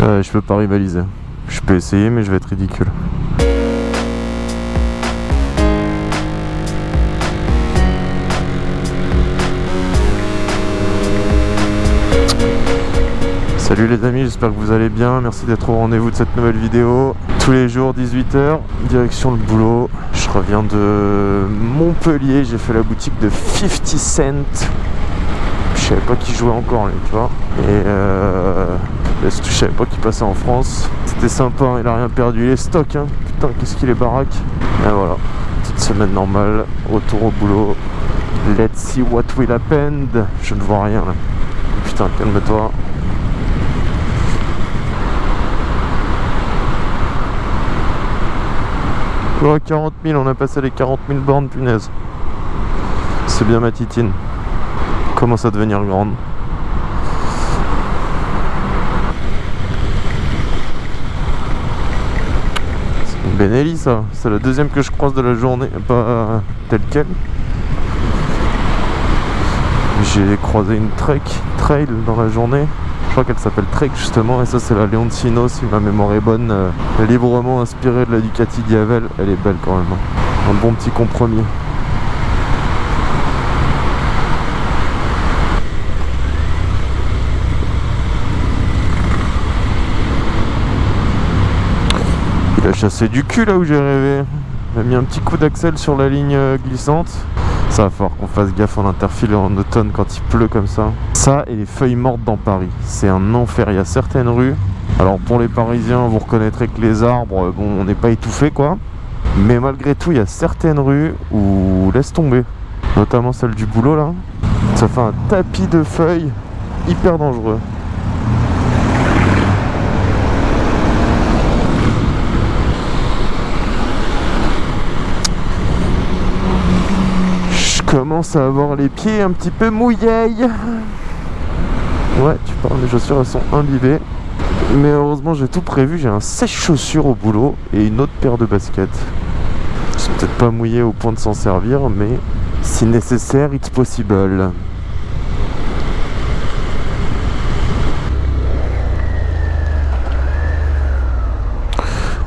Euh, je peux pas rivaliser. Je peux essayer, mais je vais être ridicule. Salut les amis, j'espère que vous allez bien. Merci d'être au rendez-vous de cette nouvelle vidéo. Tous les jours, 18h, direction le boulot. Je reviens de Montpellier, j'ai fait la boutique de 50 Cent. Je savais pas qui jouait encore, lui, tu vois. Et euh, je savais pas qu'il passait en France. C'était sympa, il a rien perdu. Il est stock, hein. Putain, qu'est-ce qu'il est baraque. Et voilà, petite semaine normale, retour au boulot. Let's see what will happen. Je ne vois rien là. Putain, calme-toi. Oh, 40 000, on a passé les 40 000 bornes, punaise. C'est bien ma titine. Commence à devenir grande. C'est une Benelli ça. C'est la deuxième que je croise de la journée, pas telle quelle. J'ai croisé une Trek Trail dans la journée. Je crois qu'elle s'appelle Trek justement et ça c'est la Leoncino si ma mémoire est bonne. librement inspirée de la Ducati Diavel. Elle est belle quand même. Un bon petit compromis. Chassé du cul là où j'ai rêvé. Il a mis un petit coup d'axel sur la ligne euh, glissante. Ça va falloir qu'on fasse gaffe en interfile en automne quand il pleut comme ça. Ça et les feuilles mortes dans Paris. C'est un enfer. Il y a certaines rues. Alors pour les Parisiens, vous reconnaîtrez que les arbres, euh, bon, on n'est pas étouffé quoi. Mais malgré tout, il y a certaines rues où laisse tomber. Notamment celle du boulot là. Ça fait un tapis de feuilles hyper dangereux. Commence à avoir les pieds un petit peu mouillés. Ouais, tu parles, mes chaussures elles sont imbibées. Mais heureusement, j'ai tout prévu. J'ai un sèche-chaussures au boulot et une autre paire de baskets. Ils sont peut-être pas mouillés au point de s'en servir, mais si nécessaire, it's possible.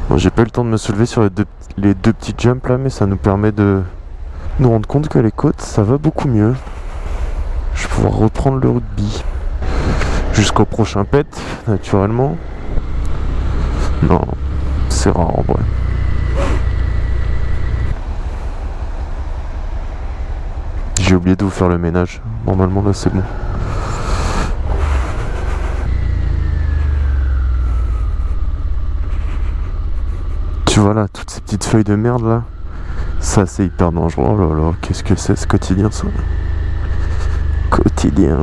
Bon, j'ai pas eu le temps de me soulever sur les deux, les deux petits jumps là, mais ça nous permet de nous rendre compte que les côtes, ça va beaucoup mieux. Je vais pouvoir reprendre le rugby. Jusqu'au prochain pet, naturellement. Non, c'est rare en vrai. J'ai oublié de vous faire le ménage. Normalement là c'est bon. Tu vois là, toutes ces petites feuilles de merde là. Ça c'est hyper dangereux. Oh là là, qu'est-ce que c'est ce quotidien ça Quotidien.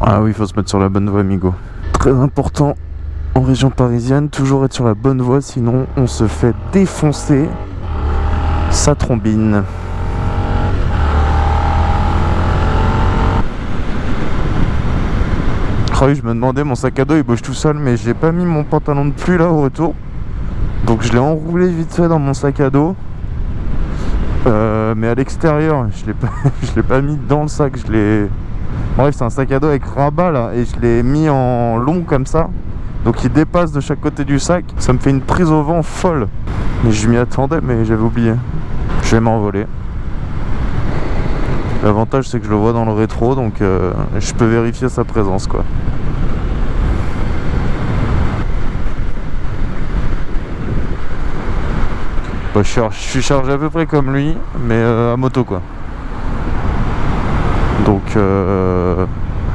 Ah oui, il faut se mettre sur la bonne voie, amigo. Très important en région parisienne, toujours être sur la bonne voie, sinon on se fait défoncer sa trombine. Je me demandais, mon sac à dos il bouge tout seul, mais j'ai pas mis mon pantalon de pluie là au retour. Donc je l'ai enroulé vite fait dans mon sac à dos. Euh, mais à l'extérieur, je l'ai pas, pas mis dans le sac, je l'ai. Bref, c'est un sac à dos avec rabat là, et je l'ai mis en long comme ça. Donc il dépasse de chaque côté du sac. Ça me fait une prise au vent folle. Mais je m'y attendais, mais j'avais oublié. Je vais m'envoler. L'avantage c'est que je le vois dans le rétro, donc euh, je peux vérifier sa présence quoi. Bah, je, suis chargé à peu près comme lui, mais euh, à moto quoi. Donc euh,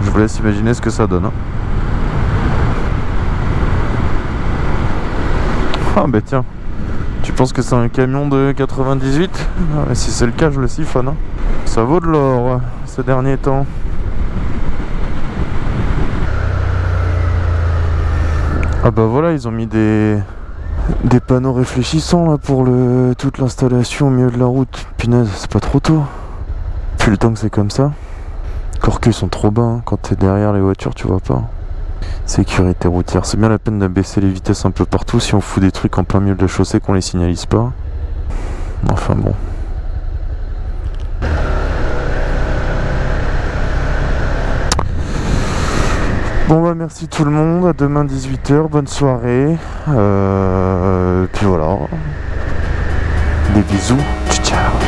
je vous laisse imaginer ce que ça donne. hein. Ah bah tiens, tu penses que c'est un camion de 98 Ah, Si c'est le cas, je le siphonne. hein. Ça vaut de l'or ces derniers temps. Ah bah voilà, ils ont mis des, panneaux réfléchissants là pour toute l'installation au milieu de la route. Punaise, c'est pas trop tôt. Plus le temps que c'est comme ça. Encore qu'ils sont trop bas, hein. quand t'es derrière les voitures, tu vois pas. Sécurité routière, c'est bien la peine de baisser les vitesses un peu partout si on fout des trucs en plein milieu de la chaussée qu'on les signalise pas. Enfin bon. Bon bah merci tout le monde, à demain 18h, bonne soirée, euh, puis voilà, des bisous, ciao